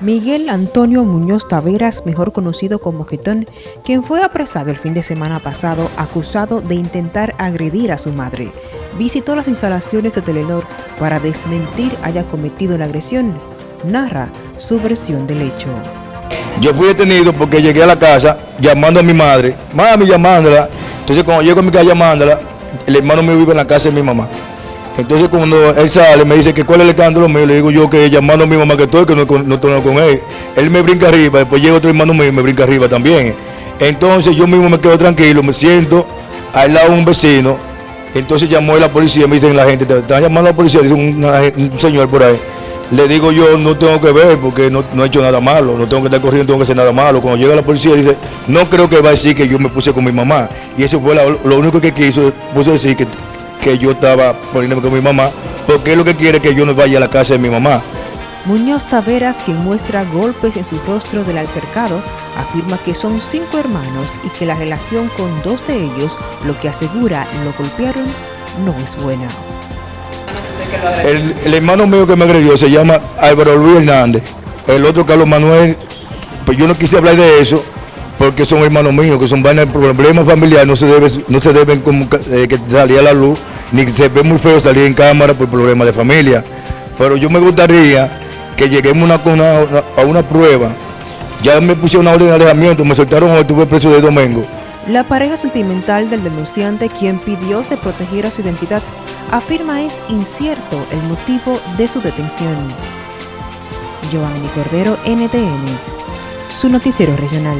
Miguel Antonio Muñoz Taveras, mejor conocido como Getón, quien fue apresado el fin de semana pasado acusado de intentar agredir a su madre, visitó las instalaciones de Telenor para desmentir haya cometido la agresión. Narra su versión del hecho. Yo fui detenido porque llegué a la casa llamando a mi madre, mami llamándola. Entonces cuando llego a mi casa llamándola, el hermano mío vive en la casa de mi mamá. Entonces cuando él sale me dice que cuál es el escándalo mío, le digo yo que llamando a mi mamá que estoy, que no, no estoy con él. Él me brinca arriba, después llega otro hermano mío y me brinca arriba también. Entonces yo mismo me quedo tranquilo, me siento al lado de un vecino. Entonces llamó a la policía, me dicen la gente, te están llamando a la policía, dice un, un señor por ahí. Le digo yo, no tengo que ver porque no, no, he hecho nada malo, no tengo que estar corriendo, tengo que hacer nada malo. Cuando llega la policía dice, no creo que va a decir que yo me puse con mi mamá. Y eso fue lo único que quiso, puso decir que que yo estaba poniéndome con mi mamá, porque es lo que quiere que yo no vaya a la casa de mi mamá. Muñoz Taveras, quien muestra golpes en su rostro del altercado, afirma que son cinco hermanos y que la relación con dos de ellos, lo que asegura lo golpearon, no es buena. El, el hermano mío que me agredió se llama Álvaro Luis Hernández, el otro Carlos Manuel, pues yo no quise hablar de eso, porque son hermanos míos, que son vainas problemas familiares, no se debe, no se deben eh, que salir a la luz, ni se ve muy feo salir en cámara por problemas de familia. Pero yo me gustaría que lleguemos a una prueba. Ya me pusieron una orden de alejamiento, me soltaron hoy, tuve preso de domingo. La pareja sentimental del denunciante, quien pidió se protegiera su identidad, afirma es incierto el motivo de su detención. Giovanni Cordero, NTN, su noticiero regional.